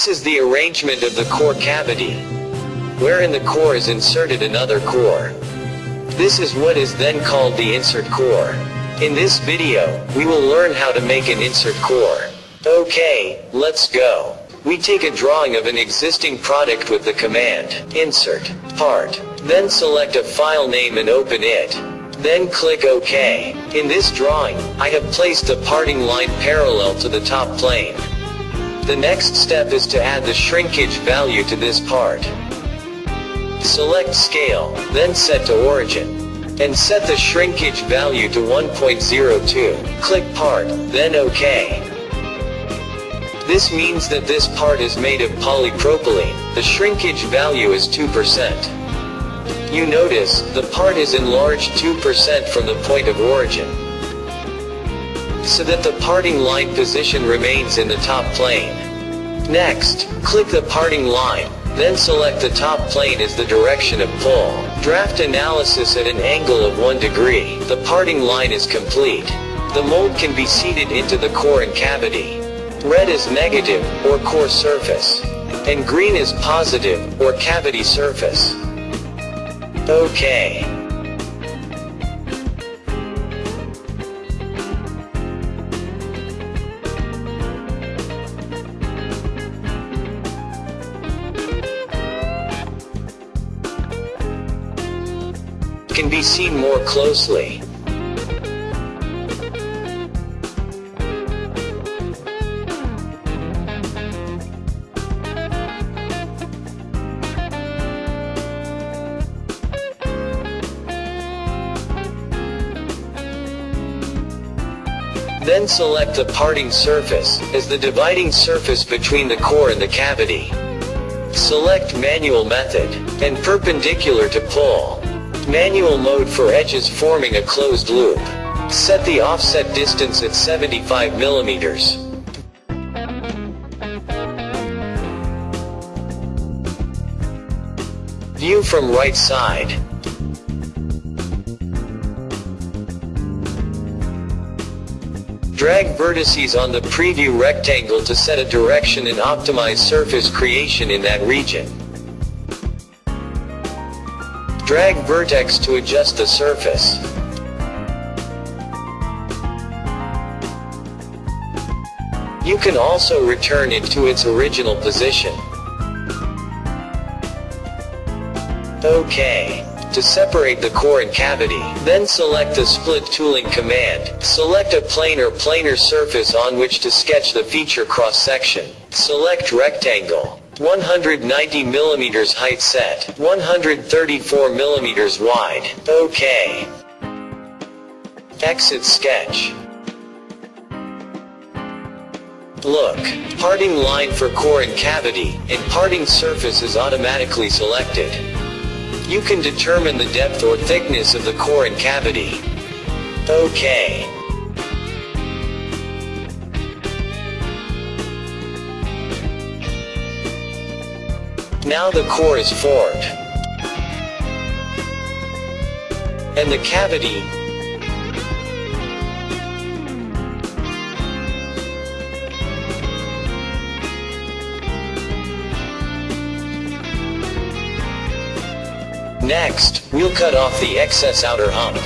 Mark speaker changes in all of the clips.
Speaker 1: This is the arrangement of the core cavity, wherein the core is inserted another core. This is what is then called the insert core. In this video, we will learn how to make an insert core. Okay, let's go. We take a drawing of an existing product with the command, insert, part. Then select a file name and open it. Then click OK. In this drawing, I have placed the parting line parallel to the top plane. The next step is to add the shrinkage value to this part. Select scale, then set to origin. And set the shrinkage value to 1.02. Click part, then OK. This means that this part is made of polypropylene. The shrinkage value is 2%. You notice, the part is enlarged 2% from the point of origin. So that the parting line position remains in the top plane. Next, click the parting line, then select the top plane as the direction of pull. Draft analysis at an angle of 1 degree. The parting line is complete. The mold can be seated into the core and cavity. Red is negative, or core surface. And green is positive, or cavity surface. Okay. Can be seen more closely. Then select the parting surface, as the dividing surface between the core and the cavity. Select manual method, and perpendicular to pull. Manual mode for edges forming a closed loop. Set the offset distance at 75 millimeters. View from right side. Drag vertices on the preview rectangle to set a direction and optimize surface creation in that region. Drag vertex to adjust the surface. You can also return it to its original position. OK. To separate the core and cavity, then select the split tooling command. Select a plane or planar surface on which to sketch the feature cross-section. Select rectangle. 190 millimeters height set, 134 millimeters wide. OK. Exit sketch. Look, parting line for core and cavity, and parting surface is automatically selected. You can determine the depth or thickness of the core and cavity. OK. Now the core is formed. And the cavity, Next, we'll cut off the excess outer hump.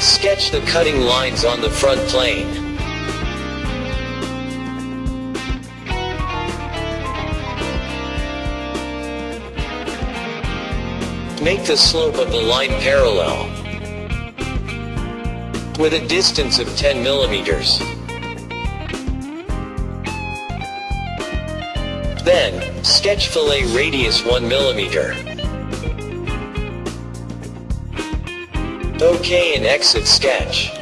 Speaker 1: Sketch the cutting lines on the front plane. Make the slope of the line parallel with a distance of 10 millimeters. Then, sketch fillet radius 1 millimeter. OK and exit sketch.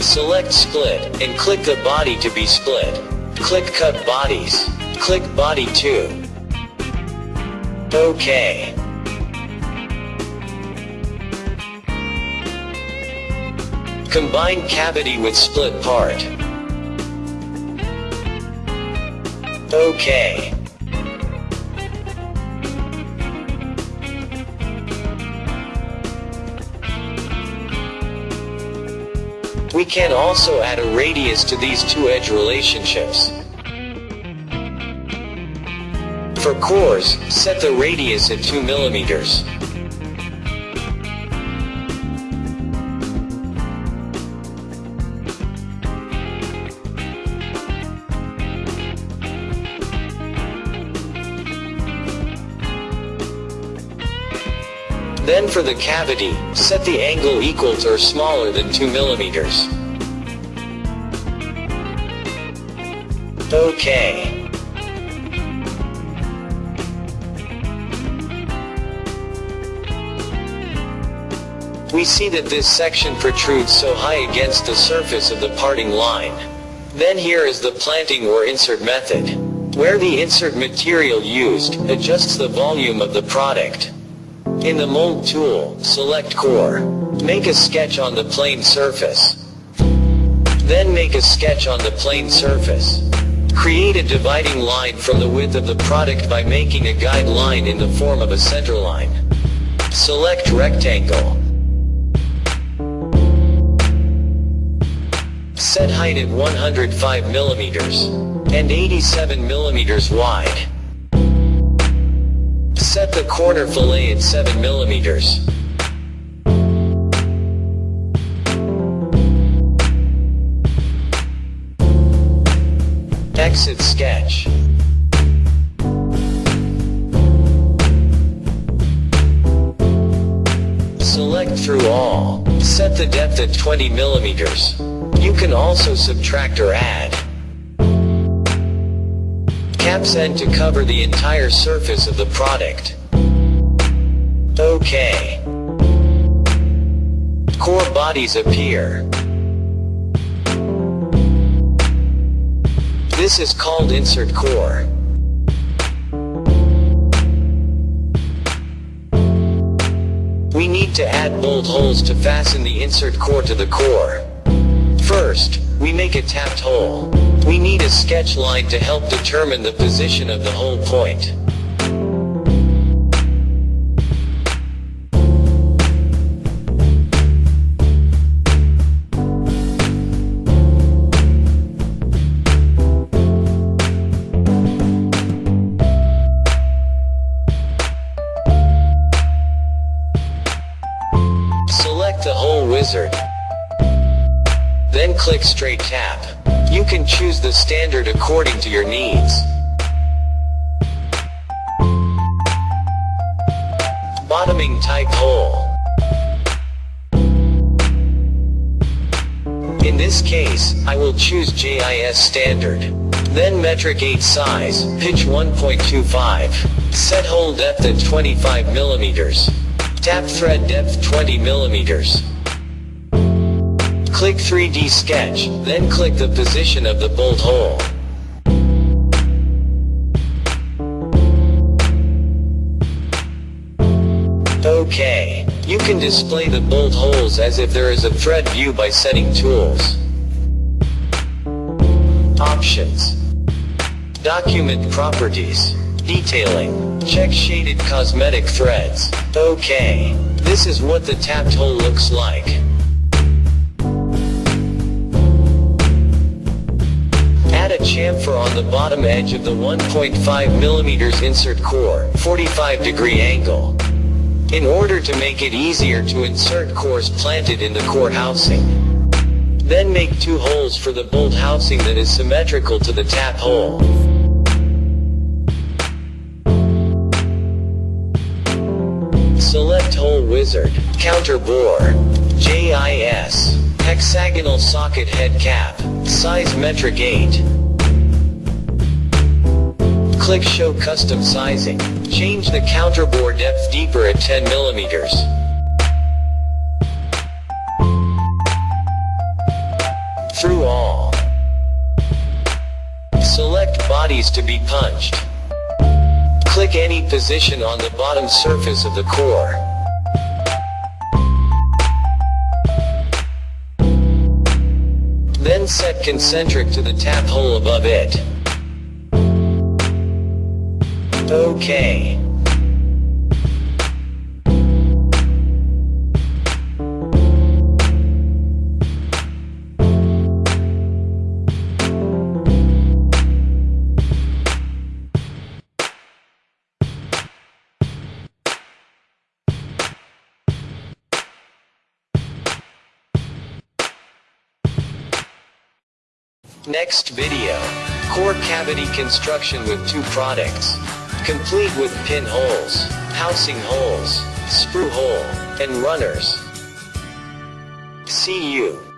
Speaker 1: Select split, and click the body to be split. Click cut bodies. Click body 2. OK. Combine cavity with split part. OK. We can also add a radius to these two edge relationships. For cores, set the radius at 2 millimeters. Then for the cavity, set the angle equal to or smaller than 2 millimeters. OK. We see that this section protrudes so high against the surface of the parting line. Then here is the planting or insert method. Where the insert material used adjusts the volume of the product. In the mold tool, select core. Make a sketch on the plane surface. Then make a sketch on the plane surface. Create a dividing line from the width of the product by making a guide line in the form of a center line. Select rectangle. Set height at 105 millimeters and 87 millimeters wide. Set the corner fillet at 7 millimeters. Exit sketch. Select through all. Set the depth at 20 millimeters. You can also subtract or add caps end to cover the entire surface of the product. OK. Core bodies appear. This is called insert core. We need to add bolt holes to fasten the insert core to the core. First, we make a tapped hole. We need a sketch line to help determine the position of the hole point. Select the hole wizard. Click straight tap. You can choose the standard according to your needs. Bottoming type hole. In this case, I will choose JIS standard. Then metric 8 size, pitch 1.25. Set hole depth at 25 millimeters. Tap thread depth 20 millimeters. Click 3D sketch, then click the position of the bolt hole. OK. You can display the bolt holes as if there is a thread view by setting tools. Options. Document properties. Detailing. Check shaded cosmetic threads. OK. This is what the tapped hole looks like. A chamfer on the bottom edge of the 1.5 mm insert core, 45 degree angle. In order to make it easier to insert cores planted in the core housing. Then make two holes for the bolt housing that is symmetrical to the tap hole. Select hole wizard, counter bore, JIS, hexagonal socket head cap, size metric 8. Click show custom sizing. Change the counter bore depth deeper at 10 millimeters. Through all. Select bodies to be punched. Click any position on the bottom surface of the core. Then set concentric to the tap hole above it. Okay. Next video. Core cavity construction with two products. Complete with pin holes, housing holes, sprue hole, and runners. See you.